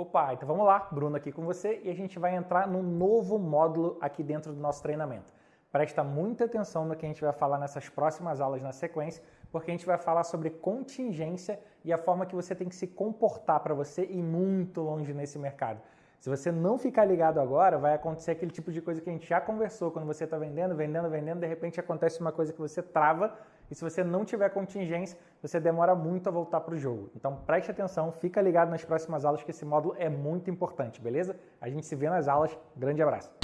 Opa, então vamos lá, Bruno aqui com você e a gente vai entrar num novo módulo aqui dentro do nosso treinamento. Presta muita atenção no que a gente vai falar nessas próximas aulas na sequência, porque a gente vai falar sobre contingência e a forma que você tem que se comportar para você ir muito longe nesse mercado. Se você não ficar ligado agora, vai acontecer aquele tipo de coisa que a gente já conversou quando você está vendendo, vendendo, vendendo, de repente acontece uma coisa que você trava e se você não tiver contingência, você demora muito a voltar para o jogo. Então preste atenção, fica ligado nas próximas aulas que esse módulo é muito importante, beleza? A gente se vê nas aulas. Grande abraço.